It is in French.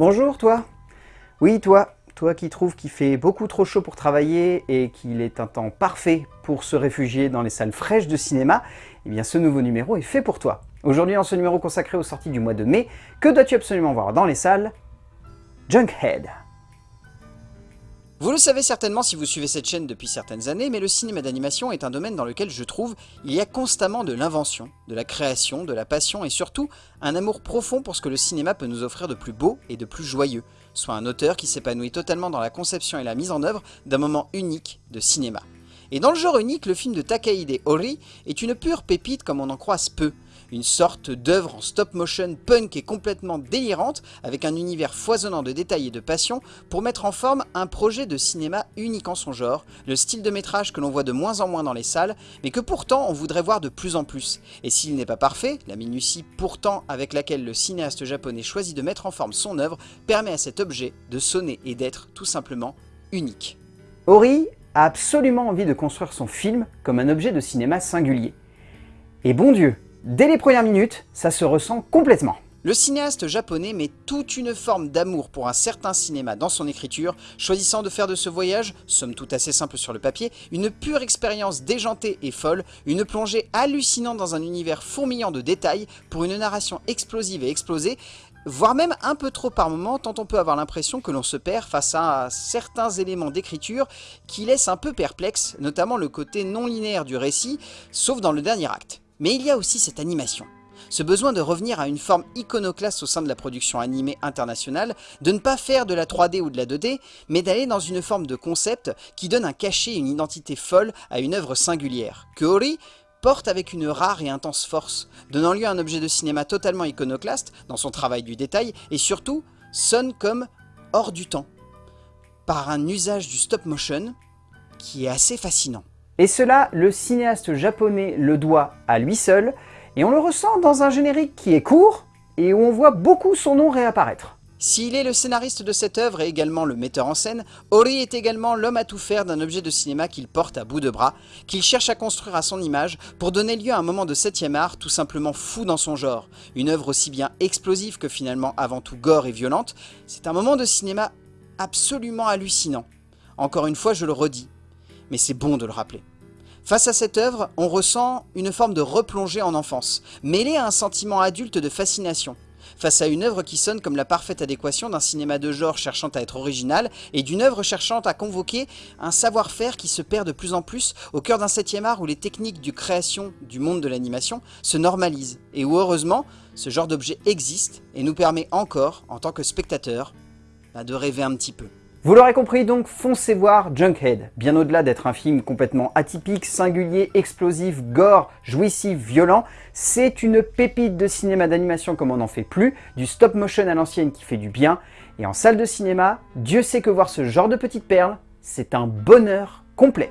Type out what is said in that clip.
Bonjour toi. Oui toi, toi qui trouves qu'il fait beaucoup trop chaud pour travailler et qu'il est un temps parfait pour se réfugier dans les salles fraîches de cinéma, eh bien ce nouveau numéro est fait pour toi. Aujourd'hui dans ce numéro consacré aux sorties du mois de mai, que dois-tu absolument voir dans les salles? Junkhead vous le savez certainement si vous suivez cette chaîne depuis certaines années, mais le cinéma d'animation est un domaine dans lequel je trouve il y a constamment de l'invention, de la création, de la passion et surtout un amour profond pour ce que le cinéma peut nous offrir de plus beau et de plus joyeux, soit un auteur qui s'épanouit totalement dans la conception et la mise en œuvre d'un moment unique de cinéma. Et dans le genre unique, le film de Takahide Ori est une pure pépite comme on en croise peu, une sorte d'œuvre en stop motion punk et complètement délirante, avec un univers foisonnant de détails et de passion, pour mettre en forme un projet de cinéma unique en son genre, le style de métrage que l'on voit de moins en moins dans les salles, mais que pourtant on voudrait voir de plus en plus. Et s'il n'est pas parfait, la minutie pourtant avec laquelle le cinéaste japonais choisit de mettre en forme son œuvre, permet à cet objet de sonner et d'être tout simplement unique. Ori a absolument envie de construire son film comme un objet de cinéma singulier. Et bon Dieu, Dès les premières minutes, ça se ressent complètement. Le cinéaste japonais met toute une forme d'amour pour un certain cinéma dans son écriture, choisissant de faire de ce voyage, somme toute assez simple sur le papier, une pure expérience déjantée et folle, une plongée hallucinante dans un univers fourmillant de détails pour une narration explosive et explosée, voire même un peu trop par moment, tant on peut avoir l'impression que l'on se perd face à certains éléments d'écriture qui laissent un peu perplexe, notamment le côté non linéaire du récit, sauf dans le dernier acte. Mais il y a aussi cette animation. Ce besoin de revenir à une forme iconoclaste au sein de la production animée internationale, de ne pas faire de la 3D ou de la 2D, mais d'aller dans une forme de concept qui donne un cachet et une identité folle à une œuvre singulière, que Ori porte avec une rare et intense force, donnant lieu à un objet de cinéma totalement iconoclaste dans son travail du détail, et surtout sonne comme hors du temps, par un usage du stop motion qui est assez fascinant. Et cela, le cinéaste japonais le doit à lui seul, et on le ressent dans un générique qui est court, et où on voit beaucoup son nom réapparaître. S'il est le scénariste de cette œuvre et également le metteur en scène, Ori est également l'homme à tout faire d'un objet de cinéma qu'il porte à bout de bras, qu'il cherche à construire à son image pour donner lieu à un moment de septième art tout simplement fou dans son genre. Une œuvre aussi bien explosive que finalement avant tout gore et violente, c'est un moment de cinéma absolument hallucinant. Encore une fois, je le redis, mais c'est bon de le rappeler. Face à cette œuvre, on ressent une forme de replongée en enfance, mêlée à un sentiment adulte de fascination. Face à une œuvre qui sonne comme la parfaite adéquation d'un cinéma de genre cherchant à être original et d'une œuvre cherchant à convoquer un savoir-faire qui se perd de plus en plus au cœur d'un septième art où les techniques de création du monde de l'animation se normalisent et où heureusement ce genre d'objet existe et nous permet encore, en tant que spectateur, bah, de rêver un petit peu. Vous l'aurez compris donc, foncez voir Junkhead. Bien au-delà d'être un film complètement atypique, singulier, explosif, gore, jouissif, violent, c'est une pépite de cinéma d'animation comme on n'en fait plus, du stop motion à l'ancienne qui fait du bien, et en salle de cinéma, Dieu sait que voir ce genre de petites perles, c'est un bonheur complet.